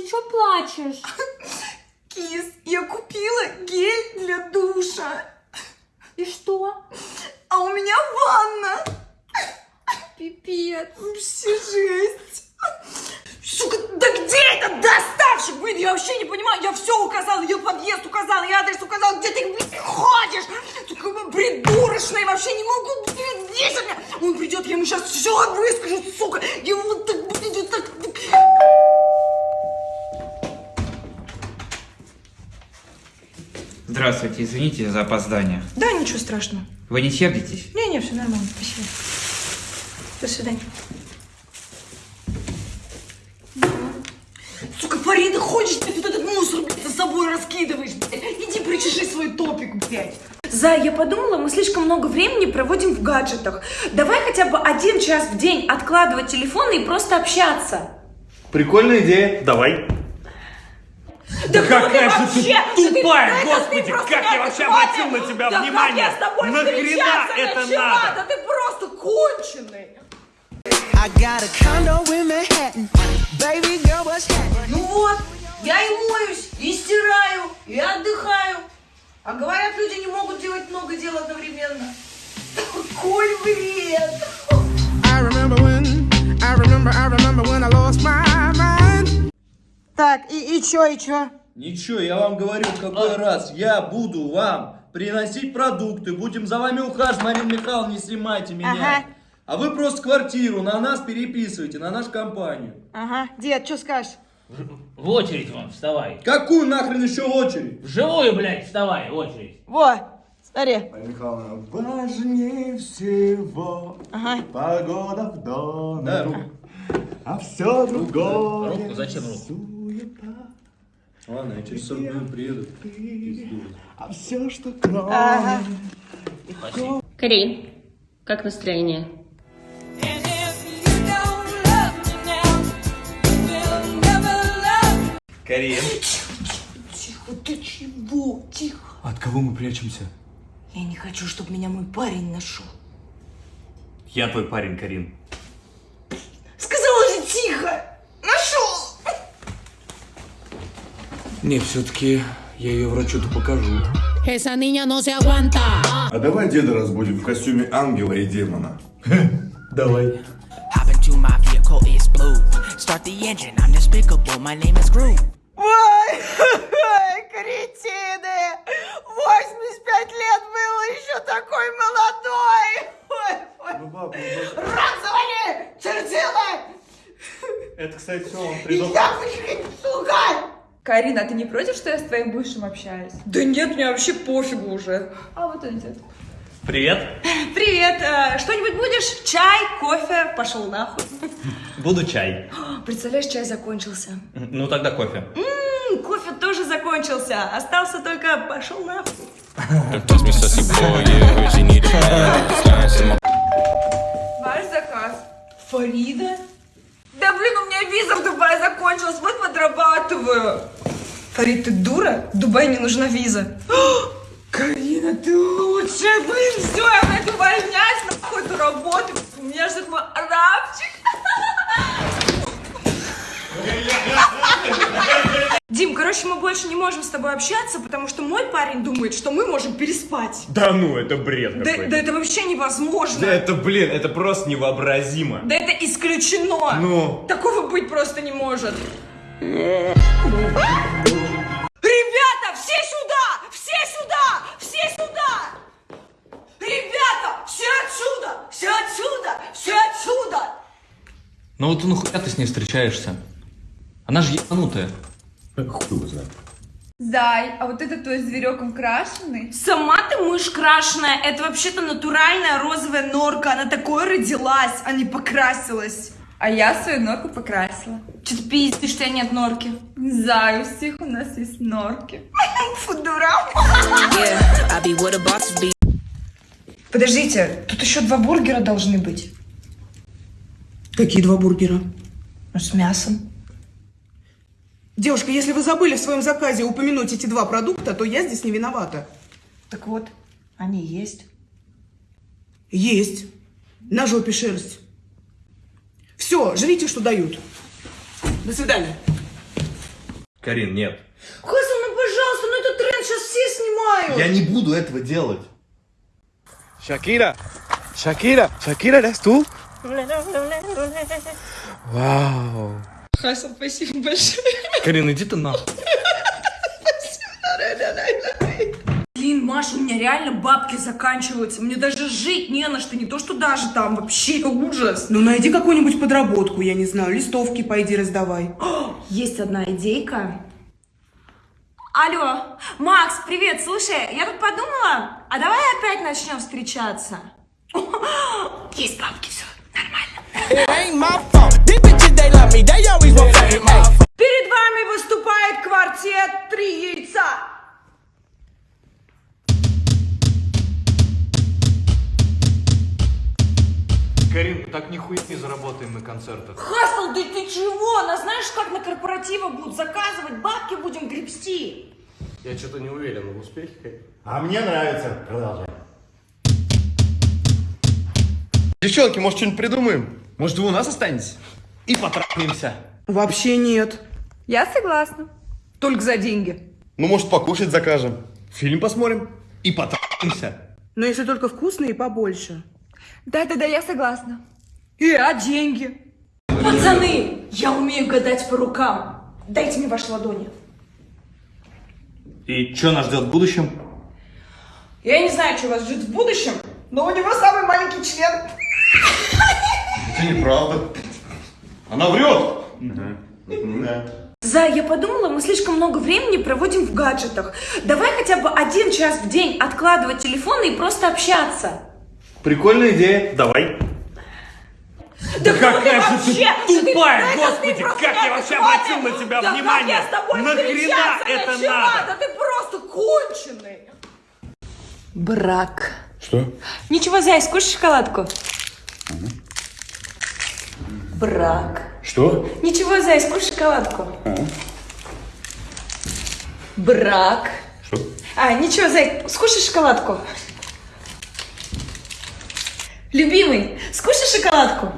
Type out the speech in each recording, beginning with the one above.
ты чё плачешь? Кис, я купила гель для душа. И что? А у меня ванна. Пипец. Вообще жесть. Сука, да где этот доставщик? Блин, я вообще не понимаю. Я все указала, я подъезд указала, я адрес указала. Где ты, блин, ходишь? Сука, вы придурочные, вообще не могу, блин. Он придет, я ему сейчас все выскажу, сука. Я вот так, Здравствуйте, извините за опоздание. Да, ничего страшного. Вы не сердитесь? Не-не, все нормально, спасибо. До свидания. Сука, Фарида, ходишь, ты вот этот мусор, блядь, за собой раскидываешь, блядь. Иди причеши свой топик, блядь. Зай, я подумала, мы слишком много времени проводим в гаджетах. Давай хотя бы один час в день откладывать телефоны и просто общаться. Прикольная идея. Давай. Да, кто какая же ты вообще? Тупая, ты- господи, ты как я вообще обратил на тебя да внимание? как я с тобой Нахрена встречаться это начала? надо? Да ты просто конченый. I got a condo in Manhattan. Baby girl, what's happening? Ну вот, я и моюсь, и стираю, и отдыхаю. А говорят, люди не могут делать много дел одновременно. Какой бред! I remember when, I remember, I remember when I lost my mind. Так, и, и чё, и чё? Ничего, я вам говорю, в какой раз я буду вам приносить продукты, будем за вами ухаживать, Марина Михайловна, не снимайте меня. Ага. А вы просто квартиру на нас переписываете, на нашу компанию. Ага, дед, что скажешь? В очередь вон, вставай. Какую нахрен еще очередь? В живую, блядь, вставай, в очередь. Во, смотри. Михайловна, важнее всего Ага. погода в доме, Да, руку. а все другое. Руку, зачем руку? Ладно, я через 40 минут приеду. А все, что кроме. Ага. Карин, как настроение? Карин. Тихо, ты чего? Тихо. От кого мы прячемся? Я не хочу, чтобы меня мой парень нашел. Я твой парень, Карин. Сказала же тихо! Нашел! Не, все-таки я ее врачу-то покажу. Esa niña no se aguanta. А давай деда разбудим в костюме ангела и демона. Давай. Hop into my vehicle, it's blue. Start the engine, I'm despicable. My name is Groot. Ой, кретины! 85 лет был еще такой молодой! Ой, ой. Рад завали! Чертила! Это, кстати, все, он Яблочки, сука! Карина, а ты не против, что я с твоим бывшим общаюсь? Да нет, мне вообще пофигу уже. А вот он идет. Привет. Привет, э, что-нибудь будешь? Чай, кофе? Пошел нахуй. Буду чай. Представляешь, чай закончился. Ну тогда кофе. М, кофе тоже закончился. Остался только пошел нахуй. Ваш заказ. Фарида? Да блин, у меня виза в Дубае закончилась, вот подрабатываю. Фарид, ты дура? В Дубае не нужна виза. Карина, ты лучшая, блин, все, я пойду увольняюсь на какую-то работу. У меня же такой арабчик. Дим, короче, мы больше не можем с тобой общаться, потому что мой парень думает, что мы можем переспать. Да ну, это бред Да, да это вообще невозможно. Да это, блин, это просто невообразимо. Да это исключено! Ну? Такого быть просто не может! Все отсюда! Все отсюда! Ну вот нахуя ты с ней встречаешься? Она же ебанутая. Хуй его знает. Зай, а вот это твой зверек он крашеный? Сама ты мышь крашеная. Это вообще-то натуральная розовая норка. Она такой родилась, а не покрасилась. А я свою норку покрасила. Че ты пиздишь, что нет норки? Зай, у всех у нас есть норки. Фу, дурак. Подождите, тут еще два бургера должны быть. Какие два бургера? Ну, с мясом. Девушка, если вы забыли в своем заказе упомянуть эти два продукта, то я здесь не виновата. Так вот, они есть. Есть. На жопе шерсть. Все, жрите, что дают. До свидания. Карин, нет. Хасан, ну пожалуйста, ну это тренд, сейчас все снимают. Я не буду этого делать. Shakira, Shakira, Shakira, ¿eres tú? Вау. Хасан, спасибо большое. Карин, иди ты нахуй. Блин, Маша, у меня реально бабки заканчиваются. Мне даже жить не на что, не то что даже там. Вообще ужас. Ну найди какую-нибудь подработку, я не знаю, листовки пойди раздавай. Есть одна идейка. Алло, Макс, привет, слушай, я тут подумала, а давай опять начнем встречаться? Есть бабки, все нормально. Перед вами выступает квартет «Три яйца». Карин, так нихуя не заработаем на концертах. Хасл, да ты чего? Нас знаешь, как на корпоративах будут заказывать, бабки будем гребсти. Я что-то не уверен в успехе. А мне нравится. Продолжай. Девчонки, может, что-нибудь придумаем? Может, вы у нас останетесь? И потрахаемся. Вообще нет. Я согласна. Только за деньги. Ну, может, покушать закажем? Фильм посмотрим? И потрахаемся. Но если только вкусные и побольше. Да-да-да, я согласна. И, а деньги? Пацаны, я умею гадать по рукам. Дайте мне ваши ладони. И что нас ждет в будущем? Я не знаю, что вас ждет в будущем, но у него самый маленький член. Это неправда. Она врет. Зай, я подумала, мы слишком много времени проводим в гаджетах. Давай хотя бы один час в день откладывать телефоны и просто общаться. Прикольная идея. Давай. Да какая же ты тупая, господи, как я вообще обратил на тебя да внимание? Как я с тобой Нахрена это начала? надо? Да ты просто конченый. Брак. Что? Ничего, Зай, скушай шоколадку. Брак. Что? Ничего, Зай, скушай шоколадку. Брак. Что? А, ничего, Зай, скушай шоколадку. Любимый, скушай шоколадку.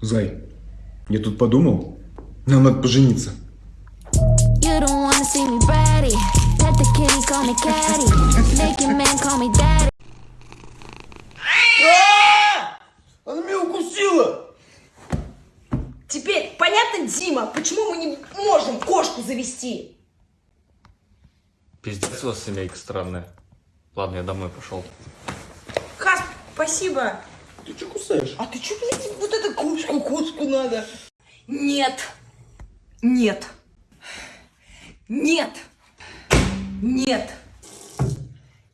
Зай, я тут подумал, нам надо пожениться. Daddy. Она меня укусила. Теперь понятно, Дима, почему мы не можем кошку завести? Пиздец у вас семейка странная. Ладно, я домой пошел. Хас, спасибо. Ты что кусаешь? А ты что, блядь, вот эту кошку, кошку надо? Нет. Нет. Нет. Нет.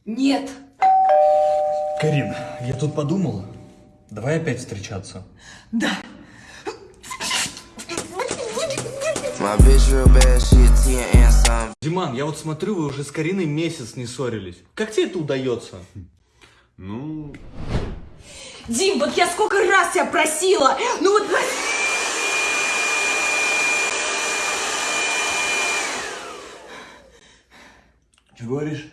Нет. Карин, я тут подумал. Давай опять встречаться. Да. Диман, я вот смотрю, вы уже с Кариной месяц не ссорились. Как тебе это удается? Ну, Дим, вот я сколько раз тебя просила. Ну вот Что говоришь?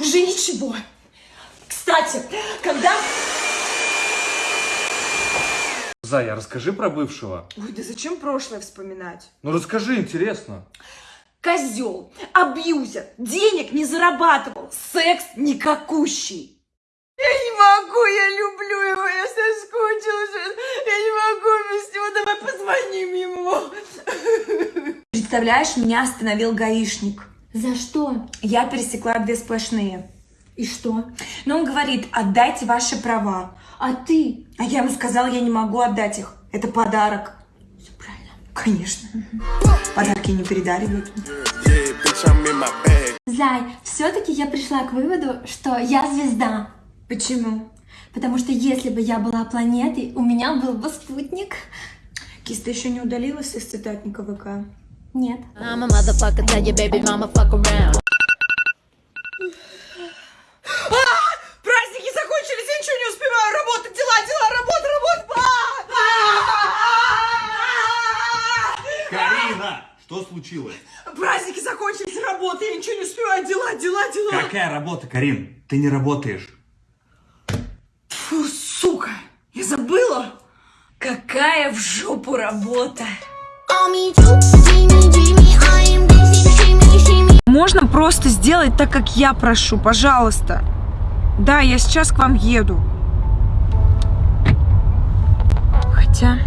уже ничего. Кстати, когда... Зая, расскажи про бывшего. Ой, да зачем прошлое вспоминать? Ну расскажи, интересно. Козел, абьюзер, денег не зарабатывал, секс никакущий. Я не могу, я люблю его, я соскучилась, я не могу без него, давай позвоним ему. Представляешь, меня остановил гаишник. За что? Я пересекла две сплошные. И что? Но он говорит, отдайте ваши права. А ты? А я ему сказала, я не могу отдать их. Это подарок. Все правильно. Конечно. Подарки не передаривают. Зай, все-таки я пришла к выводу, что я звезда. Почему? Потому что если бы я была планетой, у меня был бы спутник. Кис, ты еще не удалилась из цитатника ВК? Нет. I'm a motherfucker, tell your baby mama fuck around. Праздники закончились, я ничего не успеваю. Работа, дела, дела, работа, работа. А! Карина, что случилось? Праздники закончились, работа, я ничего не успеваю. Дела, дела, дела. Какая работа, Карин? Ты не работаешь. Фу, сука, я забыла. Какая в жопу работа! Можно просто сделать так, как я прошу, пожалуйста. Да, я сейчас к вам еду. Хотя...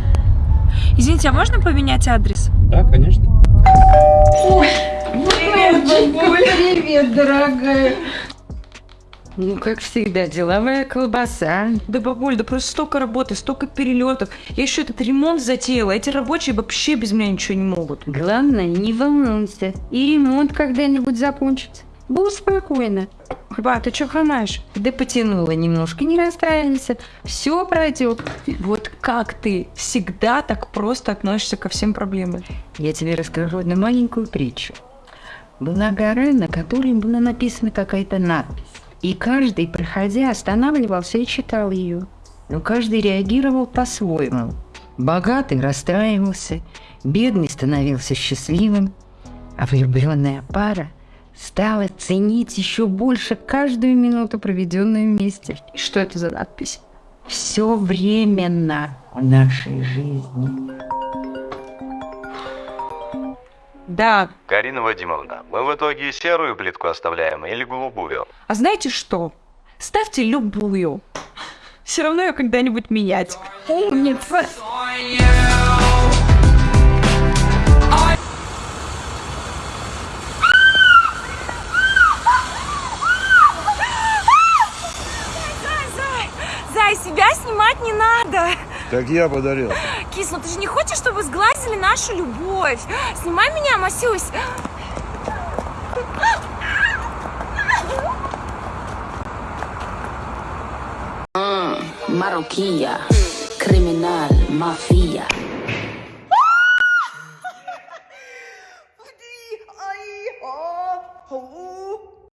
Извините, а можно поменять адрес? Да, конечно. Привет, Привет, дорогая. Ну, как всегда, деловая колбаса. Да, бабуль, да просто столько работы, столько перелетов. Я еще этот ремонт затеяла. Эти рабочие вообще без меня ничего не могут. Главное, не волнуйся. И ремонт когда-нибудь закончится. Будь спокойно. Ба, ты что хромаешь? Да потянула немножко, не расстраивайся. Все пройдет. Вот как ты всегда так просто относишься ко всем проблемам? Я тебе расскажу одну маленькую притчу. Была гора, на которой была написана какая-то надпись. И каждый, проходя, останавливался и читал ее. Но каждый реагировал по-своему. Богатый расстраивался, бедный становился счастливым, а влюбленная пара стала ценить еще больше каждую минуту, проведенную вместе. И что это за надпись? Все временно в нашей жизни. Да. Карина Вадимовна, мы в итоге серую плитку оставляем или голубую? А знаете что? Ставьте любую. Все равно ее когда-нибудь менять. Умница. Зай, себя снимать не надо. Так я подарил. Кис, ну ты же не хочешь, чтобы сглазили нашу любовь? Снимай меня, Масюсь. Мароккия, криминал, мафия.